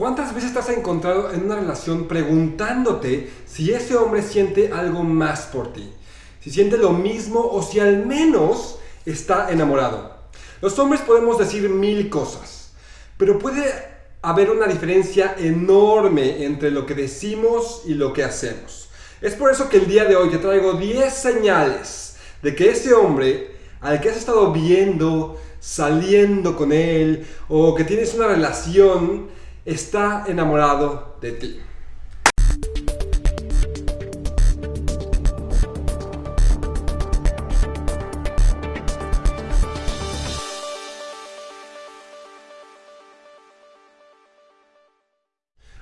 ¿Cuántas veces te has encontrado en una relación preguntándote si ese hombre siente algo más por ti? Si siente lo mismo o si al menos está enamorado. Los hombres podemos decir mil cosas, pero puede haber una diferencia enorme entre lo que decimos y lo que hacemos. Es por eso que el día de hoy te traigo 10 señales de que ese hombre al que has estado viendo, saliendo con él o que tienes una relación, está enamorado de ti.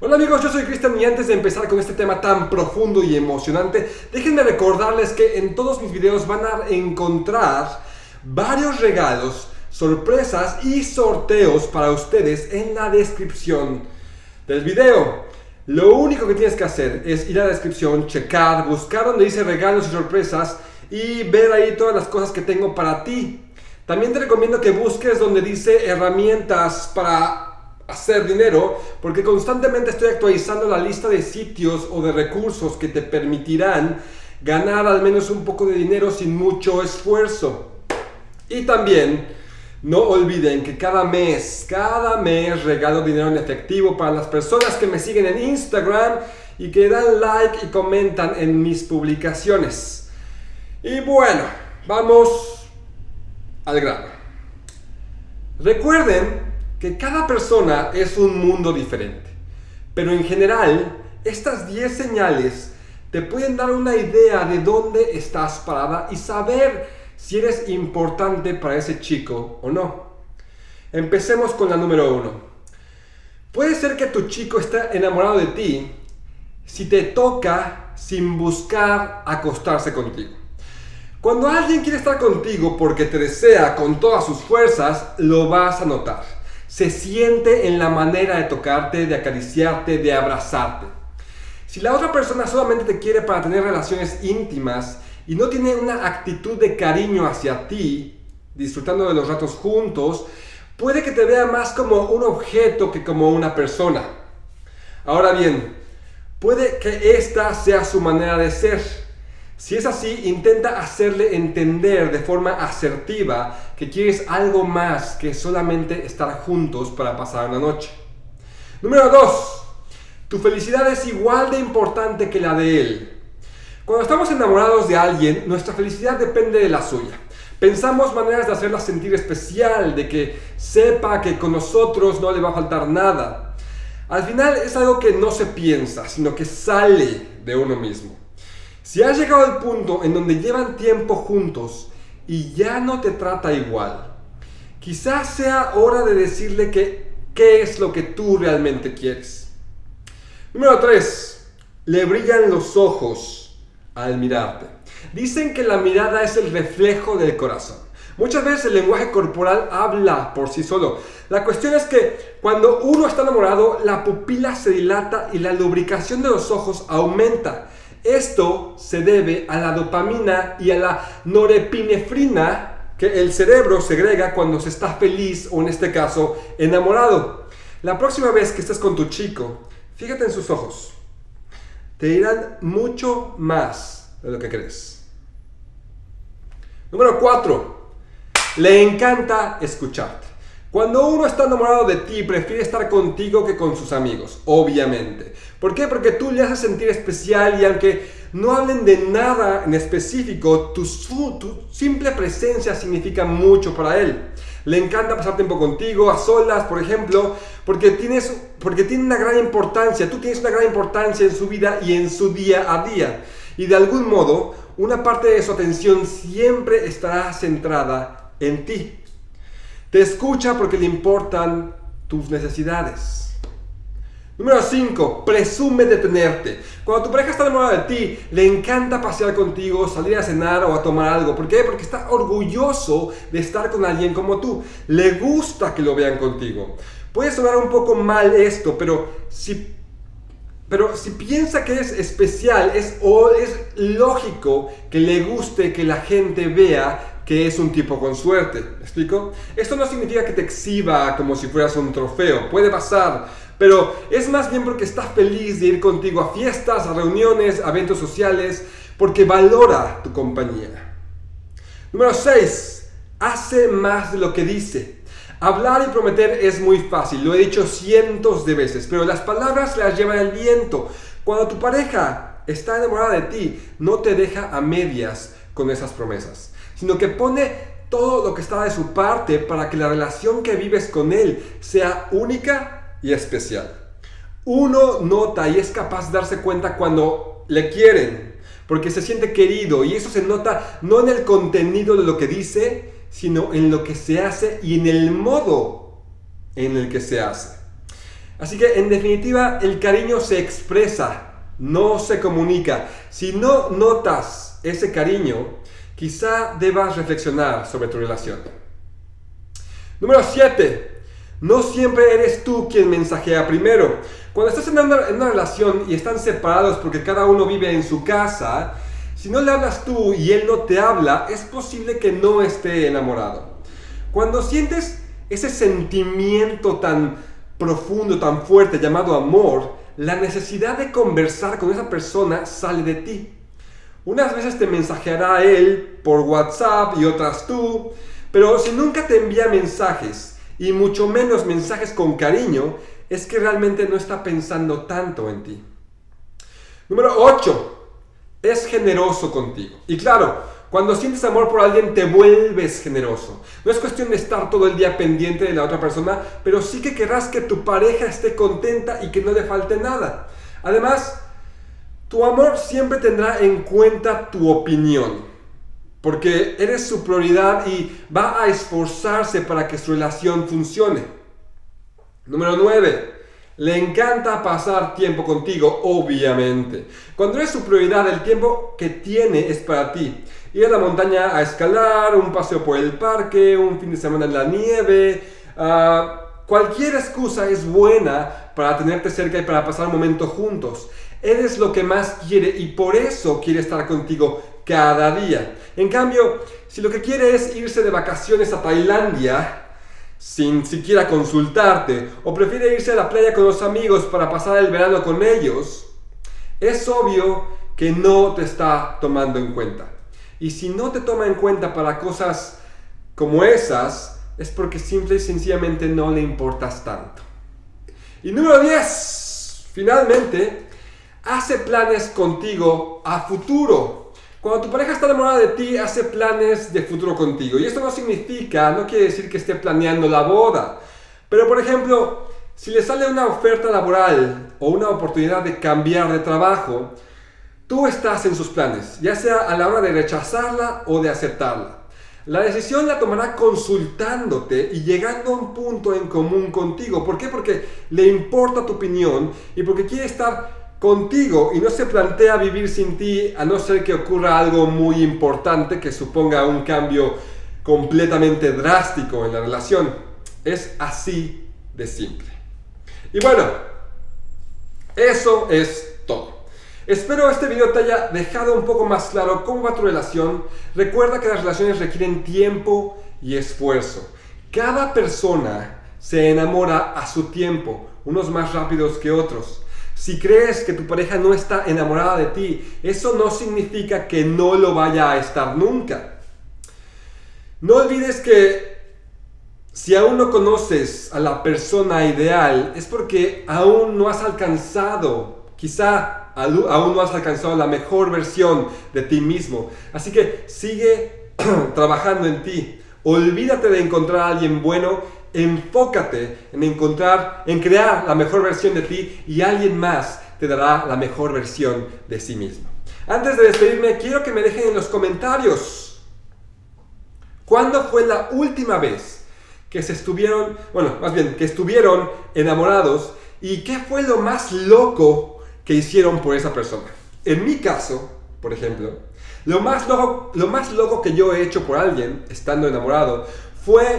Hola amigos, yo soy Cristian y antes de empezar con este tema tan profundo y emocionante, déjenme recordarles que en todos mis videos van a encontrar varios regalos, sorpresas y sorteos para ustedes en la descripción del video. Lo único que tienes que hacer es ir a la descripción, checar, buscar donde dice regalos y sorpresas y ver ahí todas las cosas que tengo para ti. También te recomiendo que busques donde dice herramientas para hacer dinero porque constantemente estoy actualizando la lista de sitios o de recursos que te permitirán ganar al menos un poco de dinero sin mucho esfuerzo. Y también no olviden que cada mes, cada mes regalo dinero en efectivo para las personas que me siguen en Instagram y que dan like y comentan en mis publicaciones. Y bueno, vamos al grano. Recuerden que cada persona es un mundo diferente. Pero en general, estas 10 señales te pueden dar una idea de dónde estás parada y saber si eres importante para ese chico o no. Empecemos con la número 1. Puede ser que tu chico esté enamorado de ti si te toca sin buscar acostarse contigo. Cuando alguien quiere estar contigo porque te desea con todas sus fuerzas, lo vas a notar se siente en la manera de tocarte, de acariciarte, de abrazarte. Si la otra persona solamente te quiere para tener relaciones íntimas y no tiene una actitud de cariño hacia ti, disfrutando de los ratos juntos, puede que te vea más como un objeto que como una persona. Ahora bien, puede que esta sea su manera de ser si es así, intenta hacerle entender de forma asertiva que quieres algo más que solamente estar juntos para pasar una noche. Número 2. Tu felicidad es igual de importante que la de él. Cuando estamos enamorados de alguien, nuestra felicidad depende de la suya. Pensamos maneras de hacerla sentir especial, de que sepa que con nosotros no le va a faltar nada. Al final es algo que no se piensa, sino que sale de uno mismo. Si has llegado al punto en donde llevan tiempo juntos y ya no te trata igual, quizás sea hora de decirle que qué es lo que tú realmente quieres. Número 3. Le brillan los ojos al mirarte. Dicen que la mirada es el reflejo del corazón. Muchas veces el lenguaje corporal habla por sí solo. La cuestión es que cuando uno está enamorado, la pupila se dilata y la lubricación de los ojos aumenta. Esto se debe a la dopamina y a la norepinefrina que el cerebro segrega cuando se está feliz o en este caso enamorado. La próxima vez que estés con tu chico, fíjate en sus ojos. Te dirán mucho más de lo que crees. Número 4. Le encanta escucharte. Cuando uno está enamorado de ti, prefiere estar contigo que con sus amigos, obviamente. ¿Por qué? Porque tú le haces sentir especial y aunque no hablen de nada en específico, tu, tu simple presencia significa mucho para él. Le encanta pasar tiempo contigo, a solas, por ejemplo, porque, tienes, porque tiene una gran importancia. Tú tienes una gran importancia en su vida y en su día a día. Y de algún modo, una parte de su atención siempre estará centrada en ti. Te escucha porque le importan tus necesidades. Número 5. Presume de tenerte. Cuando tu pareja está enamorada de ti, le encanta pasear contigo, salir a cenar o a tomar algo. ¿Por qué? Porque está orgulloso de estar con alguien como tú. Le gusta que lo vean contigo. Puede sonar un poco mal esto, pero si, pero si piensa que es especial, es, o es lógico que le guste que la gente vea que es un tipo con suerte. ¿Me explico? Esto no significa que te exhiba como si fueras un trofeo. Puede pasar, pero es más bien porque está feliz de ir contigo a fiestas, a reuniones, a eventos sociales, porque valora tu compañía. Número 6. Hace más de lo que dice. Hablar y prometer es muy fácil, lo he dicho cientos de veces, pero las palabras las llevan el viento. Cuando tu pareja está enamorada de ti, no te deja a medias con esas promesas, sino que pone todo lo que está de su parte para que la relación que vives con él sea única y especial. Uno nota y es capaz de darse cuenta cuando le quieren, porque se siente querido y eso se nota no en el contenido de lo que dice, sino en lo que se hace y en el modo en el que se hace. Así que en definitiva el cariño se expresa, no se comunica. Si no notas ese cariño, quizá debas reflexionar sobre tu relación. Número 7. No siempre eres tú quien mensajea primero. Cuando estás en una, en una, relación y están separados porque cada uno vive en su casa, si no le hablas tú y él no te habla, es posible que no esté enamorado. Cuando sientes ese sentimiento tan profundo, tan fuerte llamado amor, la necesidad de conversar con esa persona sale de ti. Unas veces te mensajeará él por WhatsApp y otras tú, pero si nunca te envía mensajes y mucho menos mensajes con cariño, es que realmente no está pensando tanto en ti. Número 8. Es generoso contigo. Y claro, cuando sientes amor por alguien te vuelves generoso. No es cuestión de estar todo el día pendiente de la otra persona, pero sí que querrás que tu pareja esté contenta y que no le falte nada. Además, tu amor siempre tendrá en cuenta tu opinión, porque eres su prioridad y va a esforzarse para que su relación funcione. Número 9. Le encanta pasar tiempo contigo, obviamente. Cuando eres su prioridad, el tiempo que tiene es para ti. Ir a la montaña a escalar, un paseo por el parque, un fin de semana en la nieve. Uh, cualquier excusa es buena para tenerte cerca y para pasar un momento juntos. Eres lo que más quiere y por eso quiere estar contigo cada día. En cambio, si lo que quiere es irse de vacaciones a Tailandia, sin siquiera consultarte, o prefiere irse a la playa con los amigos para pasar el verano con ellos, es obvio que no te está tomando en cuenta. Y si no te toma en cuenta para cosas como esas, es porque simple y sencillamente no le importas tanto. Y número 10, finalmente, hace planes contigo a futuro. Cuando tu pareja está enamorada de ti, hace planes de futuro contigo. Y esto no significa, no quiere decir que esté planeando la boda. Pero por ejemplo, si le sale una oferta laboral o una oportunidad de cambiar de trabajo, tú estás en sus planes, ya sea a la hora de rechazarla o de aceptarla. La decisión la tomará consultándote y llegando a un punto en común contigo. ¿Por qué? Porque le importa tu opinión y porque quiere estar contigo y no se plantea vivir sin ti a no ser que ocurra algo muy importante que suponga un cambio completamente drástico en la relación. Es así de simple. Y bueno, eso es todo. Espero este video te haya dejado un poco más claro cómo va tu relación. Recuerda que las relaciones requieren tiempo y esfuerzo. Cada persona se enamora a su tiempo, unos más rápidos que otros. Si crees que tu pareja no está enamorada de ti, eso no significa que no lo vaya a estar nunca. No olvides que si aún no conoces a la persona ideal, es porque aún no has alcanzado, quizá aún no has alcanzado la mejor versión de ti mismo. Así que sigue trabajando en ti. Olvídate de encontrar a alguien bueno enfócate en encontrar, en crear la mejor versión de ti y alguien más te dará la mejor versión de sí mismo. Antes de despedirme, quiero que me dejen en los comentarios cuándo fue la última vez que se estuvieron, bueno, más bien, que estuvieron enamorados y qué fue lo más loco que hicieron por esa persona. En mi caso, por ejemplo, lo más loco, lo más loco que yo he hecho por alguien estando enamorado fue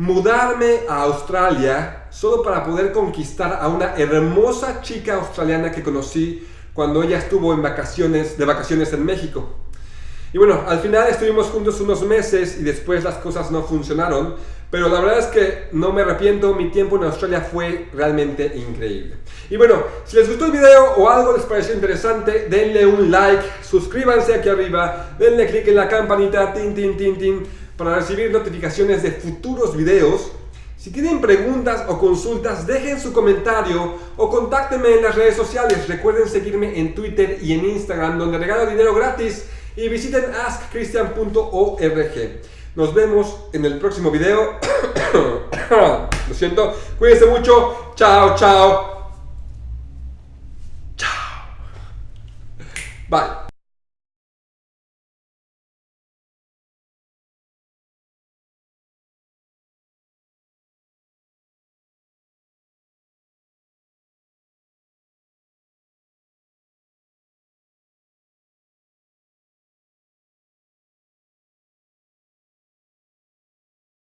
mudarme a Australia solo para poder conquistar a una hermosa chica australiana que conocí cuando ella estuvo en vacaciones, de vacaciones en México. Y bueno, al final estuvimos juntos unos meses y después las cosas no funcionaron, pero la verdad es que no me arrepiento, mi tiempo en Australia fue realmente increíble. Y bueno, si les gustó el video o algo les pareció interesante, denle un like, suscríbanse aquí arriba, denle click en la campanita, tin, tin, tin, tin, para recibir notificaciones de futuros videos. Si tienen preguntas o consultas, dejen su comentario o contáctenme en las redes sociales. Recuerden seguirme en Twitter y en Instagram, donde regalo dinero gratis. Y visiten askchristian.org. Nos vemos en el próximo video. Lo siento. Cuídense mucho. Chao, chao. Chao. Bye.